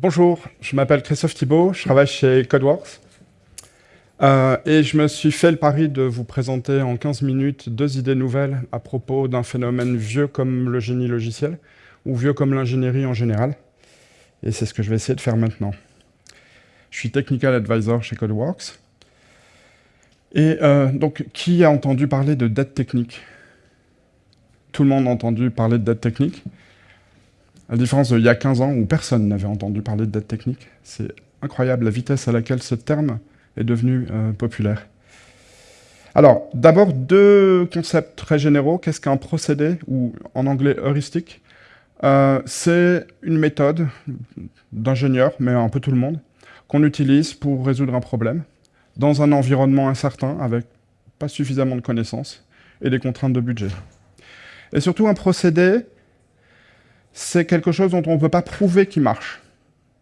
Bonjour, je m'appelle Christophe Thibault, je travaille chez Codeworks. Euh, et je me suis fait le pari de vous présenter en 15 minutes deux idées nouvelles à propos d'un phénomène vieux comme le génie logiciel, ou vieux comme l'ingénierie en général. Et c'est ce que je vais essayer de faire maintenant. Je suis Technical Advisor chez Codeworks. Et euh, donc, qui a entendu parler de dette technique? Tout le monde a entendu parler de dette technique? À la différence d'il y a 15 ans où personne n'avait entendu parler de dette technique. C'est incroyable la vitesse à laquelle ce terme est devenu euh, populaire. Alors, d'abord, deux concepts très généraux. Qu'est-ce qu'un procédé, ou en anglais heuristique? Euh, C'est une méthode d'ingénieur, mais un peu tout le monde, qu'on utilise pour résoudre un problème dans un environnement incertain, avec pas suffisamment de connaissances et des contraintes de budget. Et surtout, un procédé, c'est quelque chose dont on ne peut pas prouver qu'il marche.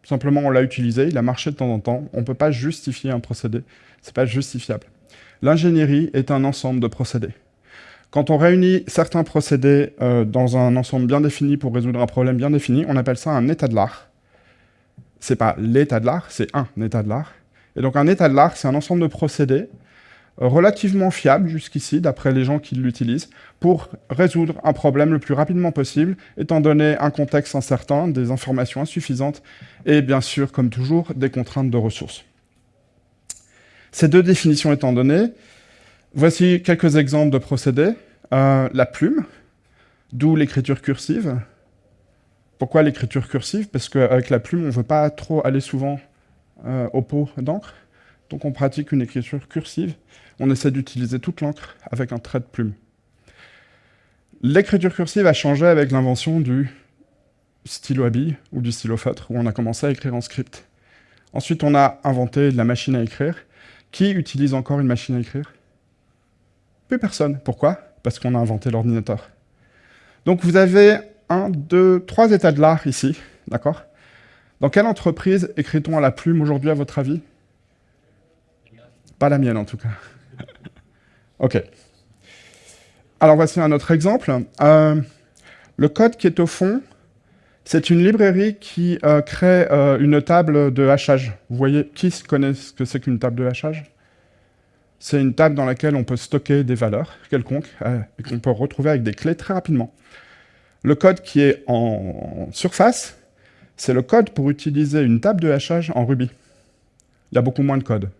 Simplement, on l'a utilisé, il a marché de temps en temps. On ne peut pas justifier un procédé. Ce n'est pas justifiable. L'ingénierie est un ensemble de procédés. Quand on réunit certains procédés euh, dans un ensemble bien défini pour résoudre un problème bien défini, on appelle ça un état de l'art. C'est pas l'état de l'art, c'est un état de l'art. Et donc un état de l'art, c'est un ensemble de procédés relativement fiable jusqu'ici, d'après les gens qui l'utilisent, pour résoudre un problème le plus rapidement possible, étant donné un contexte incertain, des informations insuffisantes, et bien sûr, comme toujours, des contraintes de ressources. Ces deux définitions étant données, voici quelques exemples de procédés. Euh, la plume, d'où l'écriture cursive. Pourquoi l'écriture cursive? Parce qu'avec la plume, on ne veut pas trop aller souvent euh, au pot d'encre. Donc on pratique une écriture cursive. On essaie d'utiliser toute l'encre avec un trait de plume. L'écriture cursive a changé avec l'invention du stylo à billes ou du stylo feutre, où on a commencé à écrire en script. Ensuite, on a inventé la machine à écrire. Qui utilise encore une machine à écrire? Plus personne. Pourquoi? Parce qu'on a inventé l'ordinateur. Donc vous avez un, deux, trois états de l'art ici, d'accord? Dans quelle entreprise écrit-on à la plume aujourd'hui, à votre avis? Pas la mienne, en tout cas. OK. Alors, voici un autre exemple. Euh, le code qui est au fond, c'est une librairie qui euh, crée euh, une table de hachage. Vous voyez, qui connaît ce que c'est qu'une table de hachage? C'est une table dans laquelle on peut stocker des valeurs quelconques et qu'on peut retrouver avec des clés très rapidement. Le code qui est en surface, c'est le code pour utiliser une table de hachage en Ruby. Il y a beaucoup moins de code.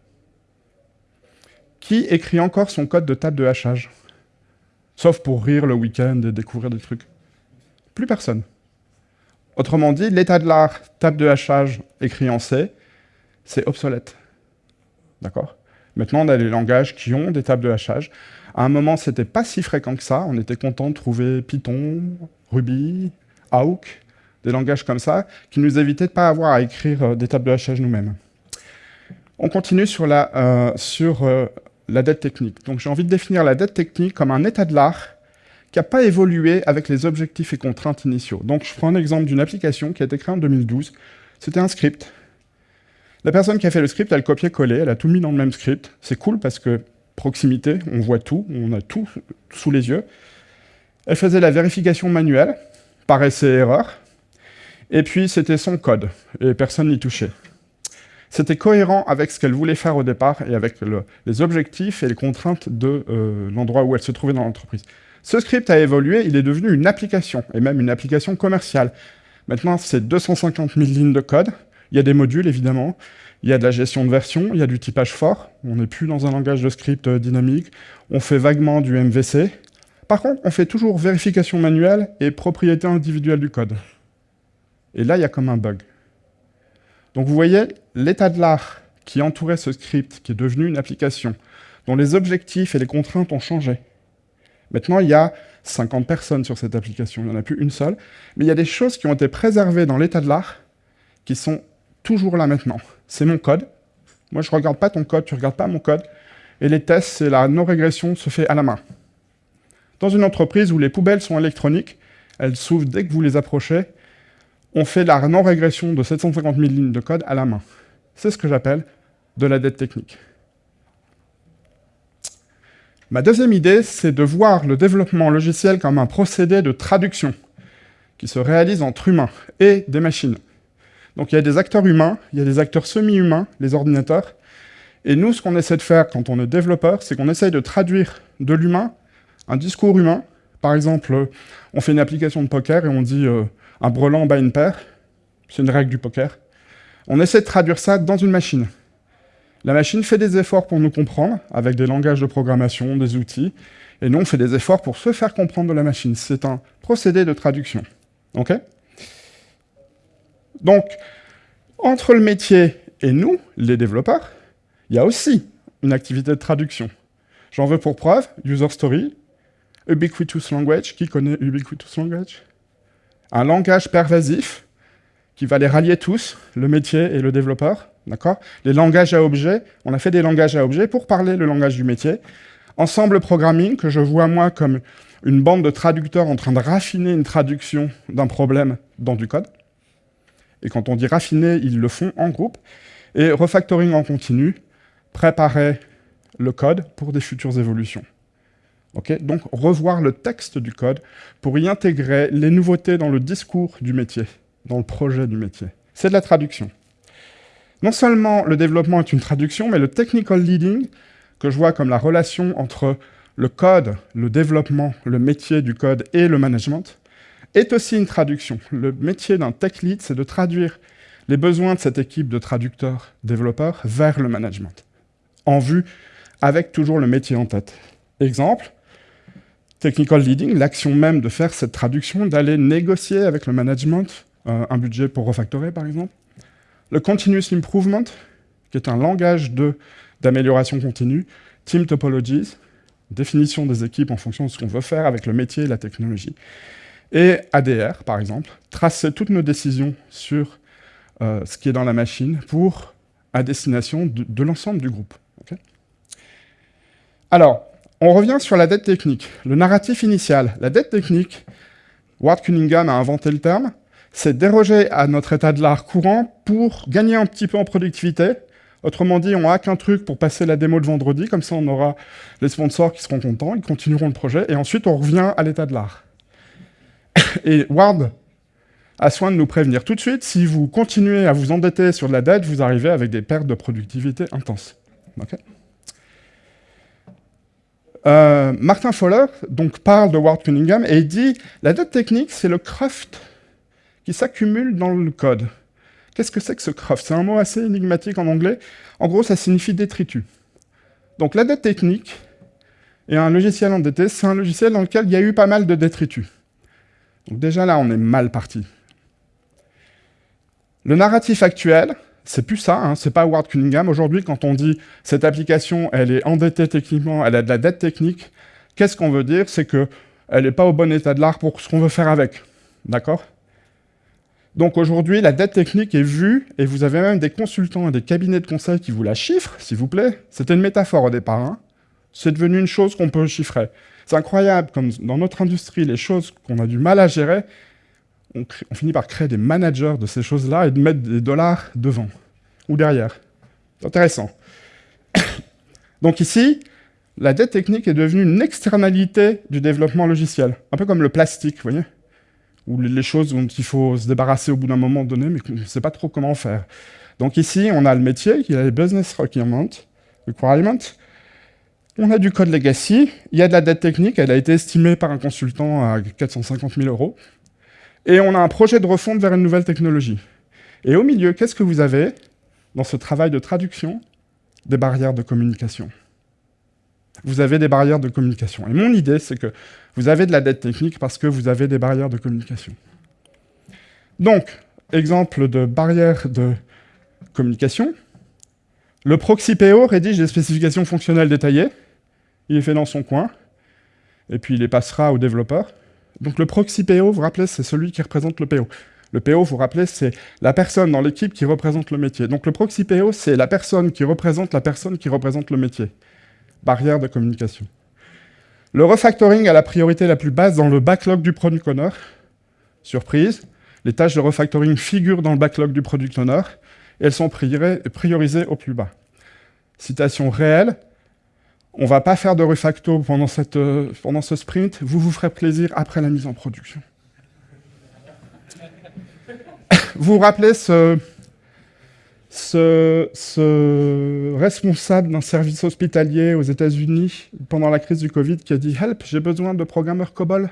Qui écrit encore son code de table de hachage? Sauf pour rire le week-end et découvrir des trucs. Plus personne. Autrement dit, l'état de l'art, table de hachage écrit en C, c'est obsolète. D'accord? Maintenant, on a les langages qui ont des tables de hachage. À un moment, c'était pas si fréquent que ça. On était content de trouver Python, Ruby, Awk, des langages comme ça, qui nous évitaient de pas avoir à écrire euh, des tables de hachage nous-mêmes. On continue sur, la, euh, sur euh, la dette technique. Donc j'ai envie de définir la dette technique comme un état de l'art qui n'a pas évolué avec les objectifs et contraintes initiaux. Donc je prends un exemple d'une application qui a été créée en 2012. C'était un script. La personne qui a fait le script, elle copié-collé, elle a tout mis dans le même script. C'est cool parce que proximité, on voit tout, on a tout sous les yeux. Elle faisait la vérification manuelle, par essai-erreur, et puis c'était son code, et personne n'y touchait. C'était cohérent avec ce qu'elle voulait faire au départ et avec les objectifs et les contraintes de euh, l'endroit où elle se trouvait dans l'entreprise. Ce script a évolué, il est devenu une application, et même une application commerciale. Maintenant, c'est 250 000 lignes de code. Il y a des modules, évidemment. Il y a de la gestion de version, il y a du typage fort. On n'est plus dans un langage de script euh, dynamique. On fait vaguement du MVC. Par contre, on fait toujours vérification manuelle et propriété individuelle du code. Et là, il y a comme un bug. Donc vous voyez, l'état de l'art qui entourait ce script, qui est devenu une application, dont les objectifs et les contraintes ont changé. Maintenant, il y a 50 personnes sur cette application, il n'y en a plus une seule, mais il y a des choses qui ont été préservées dans l'état de l'art qui sont toujours là maintenant. C'est mon code. Moi, je ne regarde pas ton code, tu ne regardes pas mon code. Et les tests, c'est la non-régression se fait à la main. Dans une entreprise où les poubelles sont électroniques, elles s'ouvrent dès que vous les approchez, on fait la non-régression de 750 000 lignes de code à la main. C'est ce que j'appelle de la dette technique. Ma deuxième idée, c'est de voir le développement logiciel comme un procédé de traduction qui se réalise entre humains et des machines. Donc il y a des acteurs humains, il y a des acteurs semi-humains, les ordinateurs. Et nous, ce qu'on essaie de faire quand on est développeur, c'est qu'on essaye de traduire de l'humain un discours humain. Par exemple, on fait une application de poker et on dit euh, un brelan bat une paire. C'est une règle du poker. On essaie de traduire ça dans une machine. La machine fait des efforts pour nous comprendre, avec des langages de programmation, des outils, et nous, on fait des efforts pour se faire comprendre de la machine. C'est un procédé de traduction. OK? Donc, entre le métier et nous, les développeurs, il y a aussi une activité de traduction. J'en veux pour preuve, User Story, Ubiquitous Language. Qui connaît Ubiquitous Language? Un langage pervasif qui va les rallier tous, le métier et le développeur. D'accord? Les langages à objets, on a fait des langages à objets pour parler le langage du métier. Ensemble programming, que je vois moi comme une bande de traducteurs en train de raffiner une traduction d'un problème dans du code. Et quand on dit raffiner, ils le font en groupe. Et refactoring en continu, préparer le code pour des futures évolutions. Donc revoir le texte du code pour y intégrer les nouveautés dans le discours du métier, dans le projet du métier. C'est de la traduction. Non seulement le développement est une traduction, mais le technical leading, que je vois comme la relation entre le code, le développement, le métier du code et le management, est aussi une traduction. Le métier d'un tech lead, c'est de traduire les besoins de cette équipe de traducteurs développeurs vers le management, en vue avec toujours le métier en tête. Exemple, technical leading, l'action même de faire cette traduction, d'aller négocier avec le management euh, un budget pour refactorer, par exemple. Le continuous improvement, qui est un langage d'amélioration continue. Team topologies, définition des équipes en fonction de ce qu'on veut faire avec le métier et la technologie. Et ADR, par exemple, tracer toutes nos décisions sur euh, ce qui est dans la machine pour à destination de, l'ensemble du groupe. Alors, on revient sur la dette technique. Le narratif initial. La dette technique, Ward Cunningham a inventé le terme, c'est déroger à notre état de l'art courant pour gagner un petit peu en productivité. Autrement dit, on hack un truc pour passer la démo de vendredi, comme ça on aura les sponsors qui seront contents, ils continueront le projet, et ensuite on revient à l'état de l'art. et Ward a soin de nous prévenir tout de suite, si vous continuez à vous endetter sur de la dette, vous arrivez avec des pertes de productivité intenses. Euh, Martin Fowler donc, parle de Ward Cunningham et il dit « La dette technique, c'est le craft qui s'accumulent dans le code. Qu'est-ce que c'est que ce craft? C'est un mot assez énigmatique en anglais. En gros, ça signifie détritus. Donc la dette technique et un logiciel endetté, c'est un logiciel dans lequel il y a eu pas mal de détritus. Donc déjà là, on est mal parti. Le narratif actuel, c'est plus ça, hein, c'est pas Ward Cunningham. Aujourd'hui, quand on dit cette application, elle est endettée techniquement, elle a de la dette technique, qu'est-ce qu'on veut dire? C'est qu'elle n'est pas au bon état de l'art pour ce qu'on veut faire avec. D'accord? Donc aujourd'hui, la dette technique est vue, et vous avez même des consultants et des cabinets de conseil qui vous la chiffrent, s'il vous plaît. C'était une métaphore au départ. Hein. C'est devenu une chose qu'on peut chiffrer. C'est incroyable, comme dans notre industrie, les choses qu'on a du mal à gérer, on, finit par créer des managers de ces choses-là et de mettre des dollars devant ou derrière. Intéressant. Donc ici, la dette technique est devenue une externalité du développement logiciel, un peu comme le plastique, vous voyez ou les choses dont il faut se débarrasser au bout d'un moment donné, mais qu'on ne sait pas trop comment faire. Donc ici, on a le métier, y a les business requirements, requirements, on a du code legacy, il y a de la dette technique, elle a été estimée par un consultant à 450 000 euros, et on a un projet de refonte vers une nouvelle technologie. Et au milieu, qu'est-ce que vous avez dans ce travail de traduction Des barrières de communication? Vous avez des barrières de communication. Et mon idée, c'est que vous avez de la dette technique parce que vous avez des barrières de communication. Donc, exemple de barrière de communication, le proxy PO rédige des spécifications fonctionnelles détaillées, il est fait dans son coin, et puis il les passera au développeur. Donc le proxy PO, vous vous rappelez, c'est celui qui représente le PO. Le PO, vous vous rappelez, c'est la personne dans l'équipe qui représente le métier. Donc le proxy PO, c'est la personne qui représente la personne qui représente le métier barrière de communication. Le refactoring a la priorité la plus basse dans le backlog du product owner. Surprise, les tâches de refactoring figurent dans le backlog du product owner et elles sont priorisées au plus bas. Citation réelle, on va pas faire de refacto pendant, cette, euh, pendant ce sprint, vous vous ferez plaisir après la mise en production. vous vous rappelez ce, responsable d'un service hospitalier aux États-Unis pendant la crise du Covid qui a dit « Help, j'ai besoin de programmeurs COBOL ».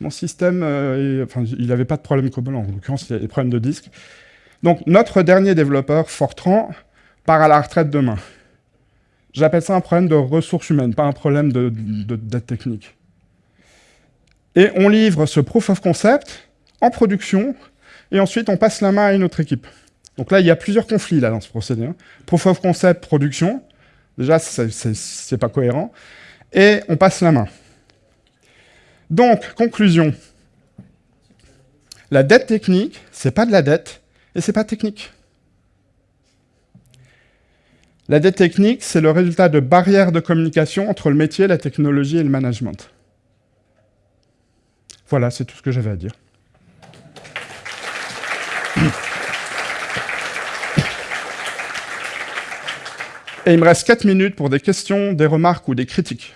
Mon système, euh, enfin, il n'avait pas de problème COBOL, en l'occurrence, il a des problèmes de disque. Donc, notre dernier développeur, Fortran, part à la retraite demain. J'appelle ça un problème de ressources humaines, pas un problème de, dette technique. Et on livre ce proof of concept en production, et ensuite on passe la main à une autre équipe. Donc là, il y a plusieurs conflits là, dans ce procédé. Hein. Proof of concept, production, déjà, c'est pas cohérent. Et on passe la main. Donc, conclusion. La dette technique, c'est pas de la dette, et c'est pas technique. La dette technique, c'est le résultat de barrières de communication entre le métier, la technologie et le management. Voilà, c'est tout ce que j'avais à dire. Et il me reste 4 minutes pour des questions, des remarques ou des critiques.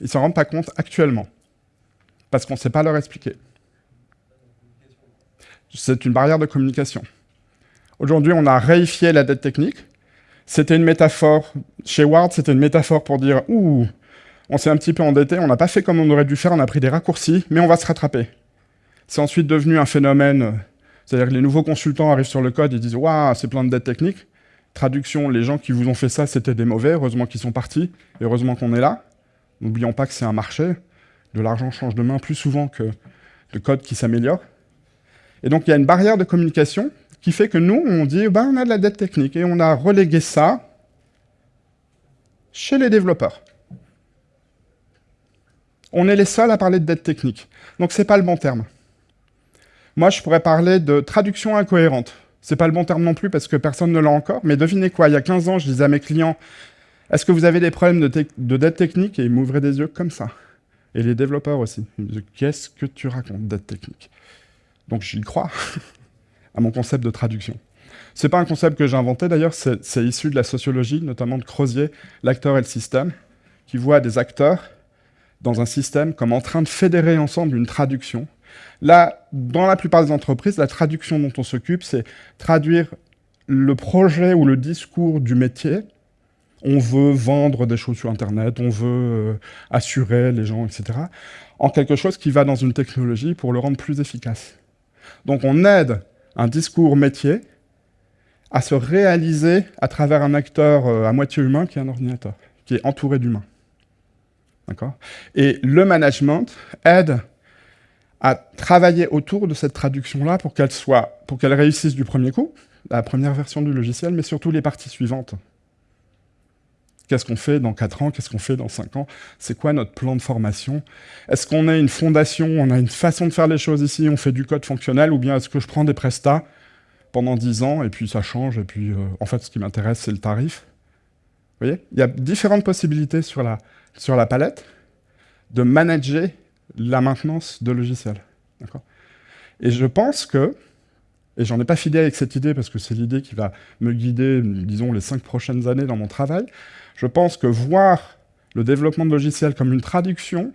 Ils ne s'en rendent pas compte actuellement, parce qu'on ne sait pas leur expliquer. C'est une barrière de communication. Aujourd'hui, on a réifié la dette technique. C'était une métaphore, chez Ward, c'était une métaphore pour dire « Ouh, on s'est un petit peu endetté, on n'a pas fait comme on aurait dû faire, on a pris des raccourcis, mais on va se rattraper. » C'est ensuite devenu un phénomène, c'est-à-dire que les nouveaux consultants arrivent sur le code, ils disent « Waouh, c'est plein de dettes techniques. » Traduction, les gens qui vous ont fait ça, c'était des mauvais, heureusement qu'ils sont partis, et heureusement qu'on est là. N'oublions pas que c'est un marché, de l'argent change de main plus souvent que le code qui s'améliore. Et donc il y a une barrière de communication qui fait que nous, on dit, ben, on a de la dette technique, et on a relégué ça chez les développeurs. On est les seuls à parler de dette technique. Donc c'est pas le bon terme. Moi, je pourrais parler de traduction incohérente. C'est pas le bon terme non plus parce que personne ne l'a encore, mais devinez quoi, il y a 15 ans, je disais à mes clients, est-ce que vous avez des problèmes de, dette technique? Et ils m'ouvraient des yeux comme ça. Et les développeurs aussi. Ils me disaient, qu'est-ce que tu racontes, dette technique? Donc j'y crois, à mon concept de traduction. C'est pas un concept que j'ai inventé d'ailleurs, c'est issu de la sociologie, notamment de Crozier, l'acteur et le système, qui voit des acteurs dans un système comme en train de fédérer ensemble une traduction. Là, dans la plupart des entreprises, la traduction dont on s'occupe, c'est traduire le projet ou le discours du métier on veut vendre des choses sur Internet, on veut euh, assurer les gens, etc., en quelque chose qui va dans une technologie pour le rendre plus efficace. Donc on aide un discours métier à se réaliser à travers un acteur euh, à moitié humain qui est un ordinateur, qui est entouré d'humains. D'accord? Et le management aide à travailler autour de cette traduction-là pour qu'elle soit, pour qu'elle réussisse du premier coup, la première version du logiciel, mais surtout les parties suivantes. Qu'est-ce qu'on fait dans 4 ans? Qu'est-ce qu'on fait dans 5 ans? C'est quoi notre plan de formation? Est-ce qu'on a une fondation? On a une façon de faire les choses ici? On fait du code fonctionnel? Ou bien est-ce que je prends des prestats pendant 10 ans et puis ça change et puis euh, en fait ce qui m'intéresse c'est le tarif? Vous voyez? Il y a différentes possibilités sur la, sur la palette de manager la maintenance de logiciels. Et je pense que et j'en ai pas fidé avec cette idée parce que c'est l'idée qui va me guider, disons, les cinq prochaines années dans mon travail. Je pense que voir le développement de logiciels comme une traduction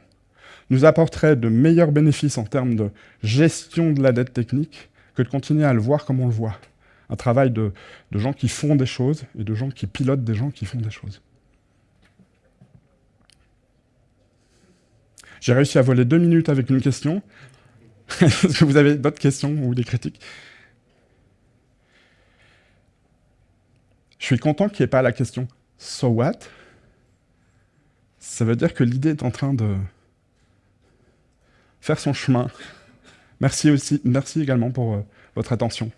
nous apporterait de meilleurs bénéfices en termes de gestion de la dette technique que de continuer à le voir comme on le voit. Un travail de, de gens qui font des choses et de gens qui pilotent des gens qui font des choses. J'ai réussi à voler deux minutes avec une question. Est-ce que vous avez d'autres questions ou des critiques? Je suis content qu'il n'y ait pas la question « so what ?» Ça veut dire que l'idée est en train de faire son chemin. Merci, aussi, merci également pour euh, votre attention.